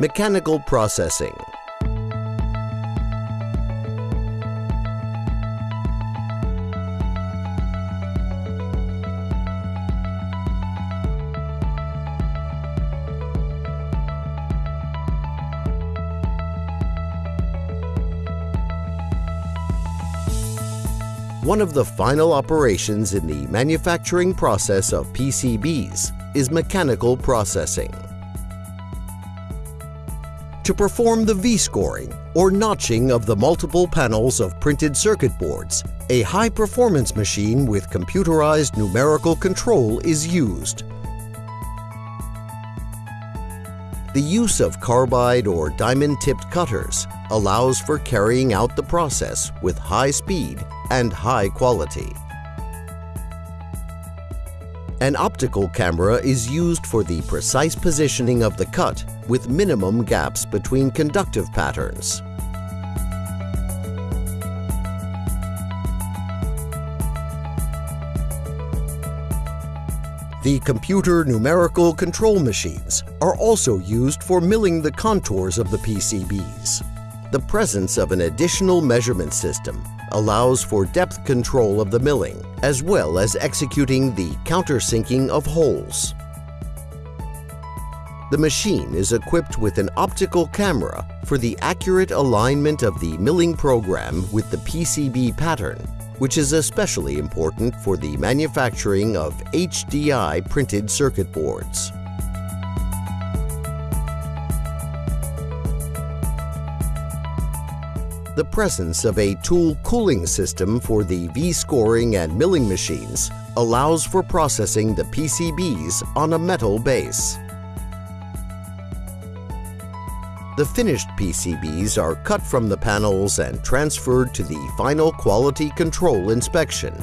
Mechanical processing. One of the final operations in the manufacturing process of PCBs is mechanical processing. To perform the V-scoring or notching of the multiple panels of printed circuit boards, a high-performance machine with computerized numerical control is used. The use of carbide or diamond-tipped cutters allows for carrying out the process with high speed and high quality. An optical camera is used for the precise positioning of the cut with minimum gaps between conductive patterns. The computer numerical control machines are also used for milling the contours of the PCBs. The presence of an additional measurement system allows for depth control of the milling, as well as executing the countersinking of holes. The machine is equipped with an optical camera for the accurate alignment of the milling program with the PCB pattern, which is especially important for the manufacturing of HDI printed circuit boards. The presence of a tool cooling system for the V-scoring and milling machines allows for processing the PCBs on a metal base. The finished PCBs are cut from the panels and transferred to the final quality control inspection.